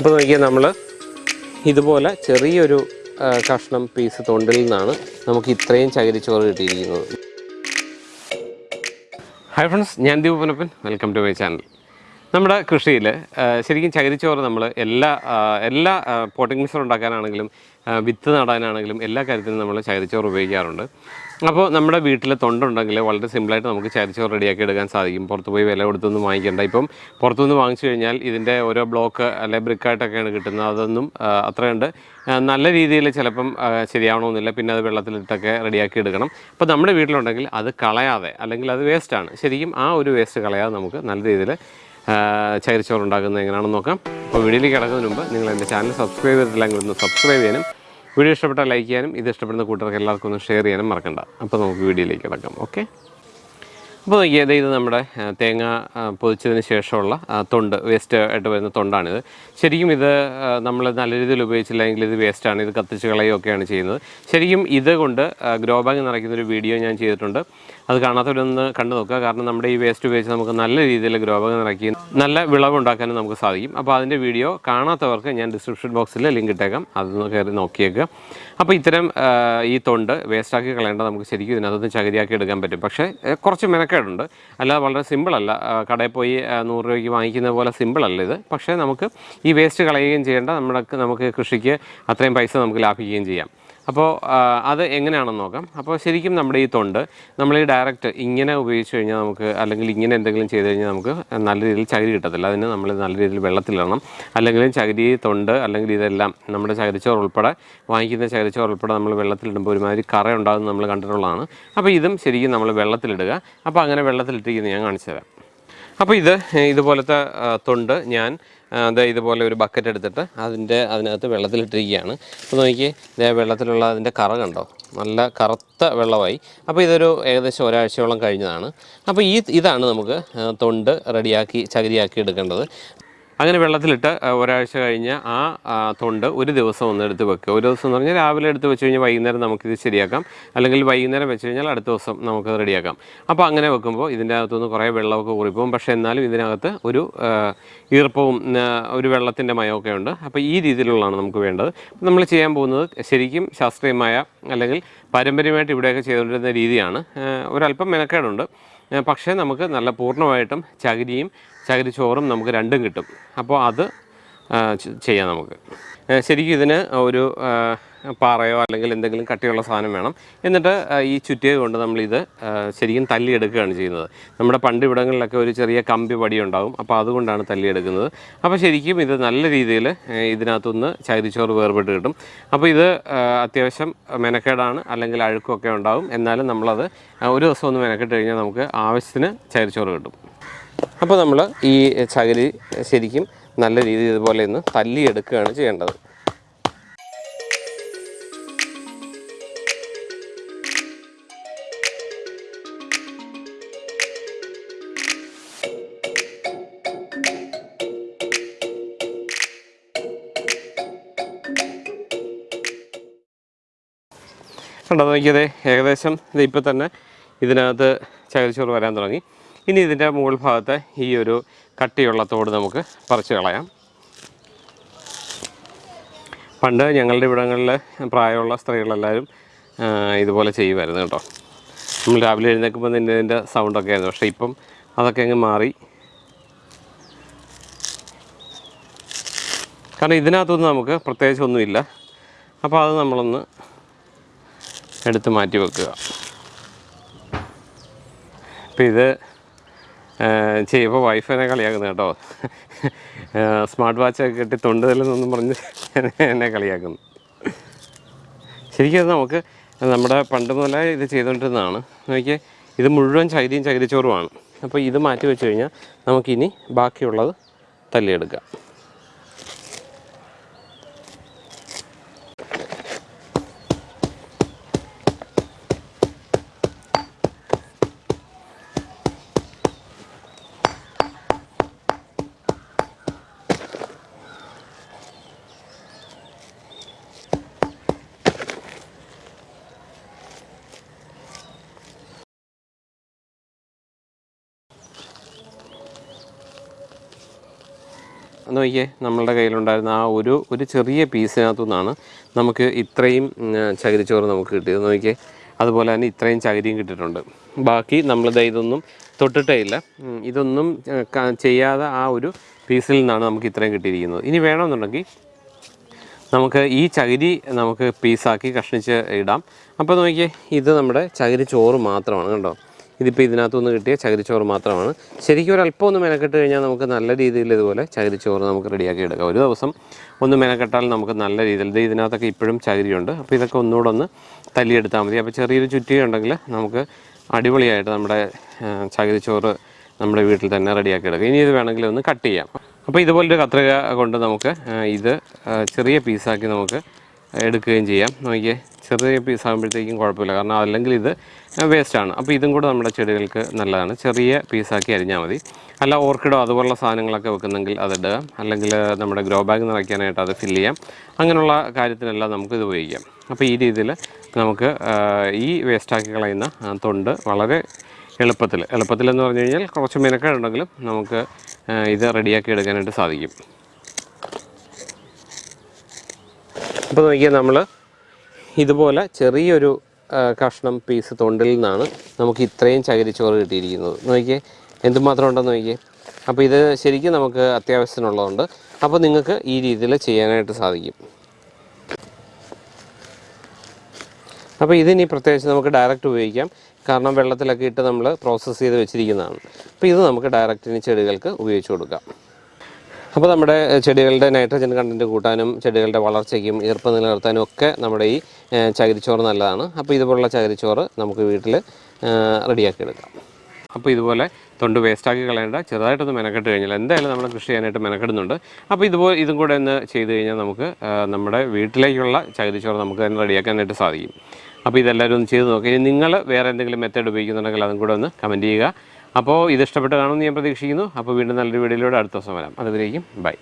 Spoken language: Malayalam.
അപ്പോൾ നോക്കിയാൽ നമ്മൾ ഇതുപോലെ ചെറിയൊരു കഷ്ണം പീസ് തൊണ്ടിൽ നിന്നാണ് നമുക്ക് ഇത്രയും ചകിരിച്ചോറ് കിട്ടിയിരിക്കുന്നത്. ഹായ് ഫ്രണ്ട്സ് ഞാൻ ദീപനപ്പൻ പുനപ്പൻ വെൽക്കം ടു മൈ ചാനൽ നമ്മുടെ കൃഷിയിൽ ശരിക്കും ചകിരിച്ചോറ് നമ്മൾ എല്ലാ എല്ലാ പോട്ടിംഗ് മിക്സർ ഉണ്ടാക്കാനാണെങ്കിലും വിത്ത് നടാനാണെങ്കിലും എല്ലാ കാര്യത്തിനും നമ്മൾ ചകിരിച്ചോറ് ഉപയോഗിക്കാറുണ്ട്. അപ്പോൾ നമ്മുടെ വീട്ടിൽ തൊണ്ടുണ്ടെങ്കിൽ വളരെ സിമ്പിളായിട്ട് നമുക്ക് ചകിരിച്ചോറ് റെഡിയാക്കി എടുക്കാൻ സാധിക്കും. പുറത്ത് പോയി വില കൊടുത്തൊന്നും വാങ്ങിക്കേണ്ട. ഇപ്പം പുറത്തുനിന്ന് വാങ്ങിച്ചു കഴിഞ്ഞാൽ ഇതിന്റെ ഓരോ ബ്ലോക്ക് അല്ലെ ബ്രിക്കായിട്ടൊക്കെയാണ് കിട്ടുന്നത്. അതൊന്നും അത്രയുണ്ട്. നല്ല രീതിയിൽ ചിലപ്പം ശരിയാവണമെന്നില്ല. പിന്നെ അത് വെള്ളത്തിലിട്ടൊക്കെ റെഡിയാക്കി എടുക്കണം. അപ്പോൾ നമ്മുടെ വീട്ടിലുണ്ടെങ്കിൽ അത് കളയാതെ അല്ലെങ്കിൽ അത് വേസ്റ്റാണ് ശരിക്കും ആ ഒരു വേസ്റ്റ് കളയാതെ നമുക്ക് നല്ല രീതിയിൽ ചകിരിച്ചോറ് ഉണ്ടാക്കുന്നത് എങ്ങനെയാണെന്ന് നോക്കാം. അപ്പോൾ വീഡിയോയിലേക്ക് കിടക്കുന്നതിന് മുമ്പ് നിങ്ങൾ എന്റെ ചാനൽ സബ്സ്ക്രൈബ് ചെയ്തിട്ടില്ലെങ്കിൽ ഒന്ന് സബ്സ്ക്രൈബ് ചെയ്യാനും വീഡിയോ ഇഷ്ടപ്പെട്ടാൽ ലൈക്ക് ചെയ്യാനും ഇത് ഇഷ്ടപ്പെടുന്ന കൂട്ടർക്ക് എല്ലാവർക്കും ഒന്ന് ഷെയർ ചെയ്യാനും മറക്കണ്ട. അപ്പോൾ നമുക്ക് വീഡിയോയിലേക്ക് കിടക്കാം ഓക്കെ? അപ്പോൾ നോക്കിയത് ഇത് നമ്മുടെ തേങ്ങ പൊതിച്ചതിന് ശേഷമുള്ള തൊണ്ട് വേസ്റ്റ് ആയിട്ട് വരുന്ന തൊണ്ടാണിത്. ശരിക്കും ഇത് നമ്മൾ നല്ല രീതിയിൽ ഉപയോഗിച്ചില്ലെങ്കിൽ ഇത് വേസ്റ്റാണ് ഇത് കത്തിച്ച് കളയുകയൊക്കെയാണ് ചെയ്യുന്നത്. ശരിക്കും ഇത് കൊണ്ട് ഗ്രോ ബാഗ് നിറയ്ക്കുന്ന ഒരു വീഡിയോ ഞാൻ ചെയ്തിട്ടുണ്ട്. അത് കാണാത്തവരൊന്ന് കണ്ടു നോക്കുക. കാരണം നമ്മുടെ ഈ വേസ്റ്റ് ഉപയോഗിച്ച് നമുക്ക് നല്ല രീതിയിൽ ഗ്രോ നിറക്കി നല്ല വിളവ് ഉണ്ടാക്കാനും നമുക്ക് സാധിക്കും. അപ്പോൾ അതിന്റെ വീഡിയോ കാണാത്തവർക്ക് ഞാൻ ഡിസ്ക്രിപ്ഷൻ ബോക്സിൽ ലിങ്ക് ഇട്ടേക്കാം. അതൊന്ന് കയറി നോക്കിയേക്കുക അപ്പോൾ ഇത്തരം ഈ തൊണ്ട് വേസ്റ്റാക്കി കളയേണ്ട നമുക്ക് ശരിക്കും ഇതിനകത്ത് ചകിരിയാക്കി എടുക്കാൻ പറ്റും. പക്ഷേ കുറച്ച് മെനക്കേടുണ്ട്. അല്ലാതെ വളരെ സിമ്പിളല്ല കടയിൽ പോയി നൂറ് രൂപയ്ക്ക് വാങ്ങിക്കുന്ന പോലെ സിമ്പിളല്ല ഇത്. പക്ഷേ നമുക്ക് ഈ വേസ്റ്റ് കളയുകയും ചെയ്യേണ്ട നമ്മുടെ നമുക്ക് കൃഷിക്ക് അത്രയും പൈസ നമുക്ക് ലാഭിക്കുകയും ചെയ്യാം. അപ്പോൾ അത് എങ്ങനെയാണെന്ന് നോക്കാം. അപ്പോൾ ശരിക്കും നമ്മുടെ ഈ തൊണ്ട് നമ്മൾ ഈ ഡയറക്റ്റ് ഇങ്ങനെ ഉപയോഗിച്ച് കഴിഞ്ഞാൽ നമുക്ക് അല്ലെങ്കിൽ ഇങ്ങനെ എന്തെങ്കിലും ചെയ്ത് കഴിഞ്ഞാൽ നമുക്ക് നല്ല രീതിയിൽ ചകിരി കിട്ടത്തില്ല. അതിന് നമ്മൾ നല്ല രീതിയിൽ വെള്ളത്തിലിടണം അല്ലെങ്കിൽ ചകിരി തൊണ്ട് അല്ലെങ്കിൽ ഇതെല്ലാം നമ്മുടെ ചകിരിച്ചോർ ഉൾപ്പെടെ വാങ്ങിക്കുന്ന ചകിരിച്ചോർ ഉൾപ്പെടെ നമ്മൾ വെള്ളത്തിലിടുമ്പോൾ ഒരുമാതിരി കറ ഉണ്ടാകുന്നത് നമ്മൾ കണ്ടിട്ടുള്ളതാണ്. അപ്പോൾ ഇതും ശരിക്കും നമ്മൾ വെള്ളത്തിലിടുക അപ്പോൾ അങ്ങനെ വെള്ളത്തിലിട്ടിരിക്കുന്നത് ഞാൻ കാണിച്ചു തരാം. അപ്പോൾ ഇത് ഇതുപോലത്തെ തൊണ്ട് ഞാൻ അത് ഇതുപോലെ ഒരു ബക്കറ്റ് എടുത്തിട്ട് അതിന്റെ അതിനകത്ത് വെള്ളത്തിലിട്ടിരിക്കുകയാണ്. അപ്പോൾ നോക്കി ഇതേ വെള്ളത്തിലുള്ള അതിന്റെ കറ കണ്ടോ? നല്ല കറുത്ത വെള്ളമായി. അപ്പോൾ ഇതൊരു ഏകദേശം ഒരാഴ്ചയോളം കഴിഞ്ഞതാണ്. അപ്പോൾ ഈ ഇതാണ് നമുക്ക് തൊണ്ട് റെഡിയാക്കി ചകിരിയാക്കി എടുക്കേണ്ടത്. അങ്ങനെ വെള്ളത്തിലിട്ട് ഒരാഴ്ച കഴിഞ്ഞ് ആ തൊണ്ട് ഒരു ദിവസം ഒന്ന് എടുത്ത് വെക്കുക. ഒരു ദിവസം എന്ന് പറഞ്ഞാൽ രാവിലെ എടുത്ത് വെച്ച് കഴിഞ്ഞാൽ വൈകുന്നേരം നമുക്കിത് ശരിയാക്കാം. അല്ലെങ്കിൽ വൈകുന്നേരം വെച്ച് കഴിഞ്ഞാൽ അടുത്ത ദിവസം നമുക്ക് റെഡിയാക്കാം. അപ്പോൾ അങ്ങനെ വെക്കുമ്പോൾ ഇതിന്റെ അകത്തുനിന്ന് കുറേ വെള്ളമൊക്കെ ഊറിപ്പോകും. പക്ഷേ എന്നാലും ഇതിനകത്ത് ഒരു ഈർപ്പവും ഒരു വെള്ളത്തിന്റെ മയമൊക്കെ ഉണ്ട്. അപ്പോൾ ഈ രീതിയിലുള്ളതാണ് നമുക്ക് വേണ്ടത്. നമ്മൾ ചെയ്യാൻ പോകുന്നത് ശരിക്കും ശാസ്ത്രീയമായ അല്ലെങ്കിൽ പാരമ്പര്യമായിട്ട് ഇവിടെയൊക്കെ ചെയ്തുകൊണ്ടിരുന്ന രീതിയാണ്. ഒരല്പം മെനക്കേടുണ്ട്. പക്ഷേ നമുക്ക് നല്ല പൂർണമായിട്ടും ചകിരിയും ചകിരി ചോറും നമുക്ക് രണ്ടും കിട്ടും. അപ്പോൾ അത് ചെയ്യാം നമുക്ക്. ശരിക്കും ഇതിന് ഒരു പാറയോ അല്ലെങ്കിൽ എന്തെങ്കിലും കട്ടിയുള്ള സാധനം വേണം. എന്നിട്ട് ഈ ചുറ്റിയത് കൊണ്ട് നമ്മളിത് ശരിക്കും തല്ലിയെടുക്കുകയാണ് ചെയ്യുന്നത്. നമ്മുടെ പണ്ട് ഇവിടങ്ങളിലൊക്കെ ഒരു ചെറിയ കമ്പി പടി ഉണ്ടാകും അപ്പോൾ അതുകൊണ്ടാണ് തല്ലിയെടുക്കുന്നത്. അപ്പോൾ ശരിക്കും ഇത് നല്ല രീതിയിൽ ഇതിനകത്തുനിന്ന് ചകിരിച്ചോറ് വേർപെട്ട് കിട്ടും. അപ്പോൾ ഇത് അത്യാവശ്യം മെനക്കേടാണ് അല്ലെങ്കിൽ അഴുക്കൊക്കെ ഉണ്ടാകും എന്നാലും നമ്മളത് ഒരു ദിവസം ഒന്ന് മെനക്കെട്ട് കഴിഞ്ഞാൽ നമുക്ക് ആവശ്യത്തിന് ചകിരിച്ചോറ് കിട്ടും. അപ്പോൾ നമ്മൾ ഈ ചകിരി ശരിക്കും നല്ല രീതിയിൽ ഇതുപോലെ ഒന്ന് തല്ലിയെടുക്കുകയാണ് ചെയ്യേണ്ടത്. കണ്ടോ നോക്കിയതേ ഏകദേശം ഇത് ഇപ്പോൾ തന്നെ ഇതിനകത്ത് ചകിരിച്ചോറ് വരാൻ തുടങ്ങി. ഇനി ഇതിന്റെ മുകൾ ഭാഗത്തെ ഈ ഒരു കട്ടിയുള്ള തോട് നമുക്ക് പറിച്ച് കളയാം. പണ്ട് ഞങ്ങളുടെ ഇവിടങ്ങളിൽ പ്രായമുള്ള സ്ത്രീകളെല്ലാവരും ഇതുപോലെ ചെയ്യുമായിരുന്നു കേട്ടോ. നമ്മൾ രാവിലെ എഴുന്നേൽക്കുമ്പോൾ തന്നെ ഇതിന്റെ സൗണ്ടൊക്കെ ആയിരുന്നു. പക്ഷേ ഇപ്പം അതൊക്കെ അങ്ങ് മാറി. കാരണം ഇതിനകത്തൊന്നും നമുക്ക് പ്രത്യേകിച്ചൊന്നുമില്ല അപ്പോൾ അത് നമ്മളൊന്ന് എടുത്ത് മാറ്റി വെക്കുക. അപ്പം ഇത് ചെയ്യുമ്പോൾ വൈഫിനെ കളിയാക്കുന്നു കേട്ടോ. സ്മാർട്ട് വാച്ചൊക്കെ കെട്ടി തൊണ്ടുതല്ലെന്നൊന്നും പറഞ്ഞ് എന്നെ കളിയാക്കുന്നു. ശരിക്കും നമുക്ക് നമ്മുടെ പണ്ട് മുതലേ ഇത് ചെയ്തുകൊണ്ടിരുന്നതാണ് നോക്കിയാൽ ഇത് മുഴുവൻ ചൈതിയും ചകിരിച്ചോറുമാണ് അപ്പോൾ ഇത് മാറ്റി വെച്ച് കഴിഞ്ഞാൽ നമുക്കിനി ബാക്കിയുള്ളത് തല്ലിയെടുക്കാം. നോക്കിയേ നമ്മളുടെ കയ്യിലുണ്ടായിരുന്ന ആ ഒരു ഒരു ചെറിയ പീസിനകത്തു നിന്നാണ് നമുക്ക് ഇത്രയും ചകിരിച്ചോറ് നമുക്ക് കിട്ടിയത്. നോക്കിയേ അതുപോലെ തന്നെ ഇത്രയും ചകിരിയും കിട്ടിയിട്ടുണ്ട്. ബാക്കി നമ്മളിത് ഇതൊന്നും തൊട്ടിട്ടേ ഇല്ല. ഇതൊന്നും ചെയ്യാതെ ആ ഒരു പീസിൽ നിന്നാണ് നമുക്ക് ഇത്രയും കിട്ടിയിരിക്കുന്നത്. ഇനി വേണമെന്നുണ്ടെങ്കിൽ നമുക്ക് ഈ ചകിരി നമുക്ക് പീസാക്കി കഷ്ണിച്ച് ഇടാം. അപ്പോൾ നോക്കിയേ ഇത് നമ്മുടെ ചകിരി ചോറ് മാത്രമാണ് കണ്ടോ? ഇതിപ്പോൾ ഇതിനകത്തുനിന്ന് കിട്ടിയ ചകിരിച്ചോറ് മാത്രമാണ്. ശരിക്കും ഒരല്പം ഒന്ന് മെനക്കെട്ട് കഴിഞ്ഞാൽ നമുക്ക് നല്ല രീതിയിൽ ഇതുപോലെ ചകിരിച്ചോറ് നമുക്ക് റെഡിയാക്കി എടുക്കാം. ഒരു ദിവസം ഒന്ന് മെനക്കെട്ടാൽ നമുക്ക് നല്ല രീതിയിൽ ഇത് ഇതിനകത്തൊക്കെ ഇപ്പോഴും ചകിരിയുണ്ട്. അപ്പോൾ ഇതൊക്കെ ഒന്നുകൂടെ ഒന്ന് തല്ലിയെടുത്താൽ മതി. അപ്പോൾ ചെറിയൊരു ചുറ്റിക ഉണ്ടെങ്കിൽ നമുക്ക് അടിപൊളിയായിട്ട് നമ്മുടെ ചകിരിച്ചോറ് നമ്മുടെ വീട്ടിൽ തന്നെ റെഡിയാക്കി എടുക്കാം. ഇനി ഇത് വേണമെങ്കിൽ ഒന്ന് കട്ട് ചെയ്യാം. അപ്പോൾ ഇതുപോലൊരു കത്രിക കൊണ്ട് നമുക്ക് ഇത് ചെറിയ പീസാക്കി നമുക്ക് എടുക്കുകയും ചെയ്യാം. നോക്കിയേ. ചെറിയ പീസ് ആകുമ്പോഴത്തേക്കും കുഴപ്പമില്ല. കാരണം അല്ലെങ്കിൽ ഇത് വേസ്റ്റാണ് അപ്പോൾ ഇതും കൂടെ നമ്മുടെ ചെടികൾക്ക് നല്ലതാണ്. ചെറിയ പീസാക്കി അരിഞ്ഞാൽ മതി. അല്ല ഓർക്കിഡോ അതുപോലുള്ള സാധനങ്ങളൊക്കെ വെക്കുന്നെങ്കിൽ അതിടുക അല്ലെങ്കിൽ നമ്മുടെ ഗ്രോ ബാഗ് നിറയ്ക്കാനായിട്ട് അത് ഫില്ല് ചെയ്യാം. അങ്ങനെയുള്ള കാര്യത്തിനെല്ലാം നമുക്ക് ഇത് ഉപയോഗിക്കാം. അപ്പോൾ ഈ രീതിയിൽ നമുക്ക് ഈ വേസ്റ്റാക്കി കളയുന്ന തൊണ്ട് വളരെ എളുപ്പത്തിൽ. എളുപ്പത്തിലെന്ന് പറഞ്ഞു കഴിഞ്ഞാൽ കുറച്ച് മെനക്കേടുണ്ടെങ്കിലും നമുക്ക് ഇത് റെഡിയാക്കി എടുക്കാനായിട്ട് സാധിക്കും. അപ്പോൾ നോക്കിയാൽ നമ്മൾ ഇതുപോലെ ചെറിയൊരു കഷ്ണം പീസ് തൊണ്ടിൽ നിന്നാണ് നമുക്ക് ഇത്രയും ചകിരിച്ചോറ് കിട്ടിയിരിക്കുന്നത്. നോക്കിയേ എന്തുമാത്രം ഉണ്ടെന്ന് നോക്കിയേ. അപ്പോൾ ഇത് ശരിക്കും നമുക്ക് അത്യാവശ്യത്തിനുള്ളതുണ്ട്. അപ്പോൾ നിങ്ങൾക്ക് ഈ രീതിയിൽ ചെയ്യാനായിട്ട് സാധിക്കും. അപ്പോൾ ഇതിനി പ്രത്യേകിച്ച് നമുക്ക് ഡയറക്റ്റ് ഉപയോഗിക്കാം. കാരണം വെള്ളത്തിലൊക്കെ ഇട്ട് നമ്മൾ പ്രോസസ്സ് ചെയ്ത് വെച്ചിരിക്കുന്നതാണ്. അപ്പോൾ ഇത് നമുക്ക് ഡയറക്റ്റ് ഇനി ചെടികൾക്ക് ഉപയോഗിച്ച് കൊടുക്കാം. അപ്പോൾ നമ്മുടെ ചെടികളുടെ നൈട്രജൻ കണ്ടന്റ് കൂട്ടാനും ചെടികളുടെ വളർച്ചയ്ക്കും ഈർപ്പം നിലനിർത്താനും ഒക്കെ നമ്മുടെ ഈ ചകിരിച്ചോറ് നല്ലതാണ്. അപ്പോൾ ഇതുപോലുള്ള ചകിരിച്ചോറ് നമുക്ക് വീട്ടിൽ റെഡിയാക്കി എടുക്കാം അപ്പോൾ ഇതുപോലെ തൊണ്ട് വേസ്റ്റാക്കി കളയേണ്ട ചെറുതായിട്ടൊന്ന് മെനക്കെട്ട് കഴിഞ്ഞാൽ എന്തായാലും നമ്മൾ കൃഷി ചെയ്യാനായിട്ട് മെനക്കെടുന്നുണ്ട്. അപ്പോൾ ഇതുപോലെ ഇതും കൂടെ ഒന്ന് ചെയ്ത് കഴിഞ്ഞാൽ നമുക്ക് നമ്മുടെ വീട്ടിലേക്കുള്ള ചകിരിച്ചോറ് നമുക്ക് തന്നെ റെഡിയാക്കാനായിട്ട് സാധിക്കും. അപ്പോൾ ഇതെല്ലാവരും ഒന്ന് ചെയ്ത് നോക്കി. നിങ്ങൾ വേറെ എന്തെങ്കിലും മെത്തേഡ് ഉപയോഗിക്കുന്നുണ്ടെങ്കിൽ അതും കൂടെ ഒന്ന് കമന്റ് ചെയ്യുക. അപ്പോൾ ഇത് ഇഷ്ടപ്പെട്ട് കാണുമെന്ന് ഞാൻ പ്രതീക്ഷിക്കുന്നു. അപ്പോൾ വീണ്ടും നല്ലൊരു വീഡിയോയിലൂടെ അടുത്ത ദിവസം വരാം. അതുവരേക്കും ബൈ.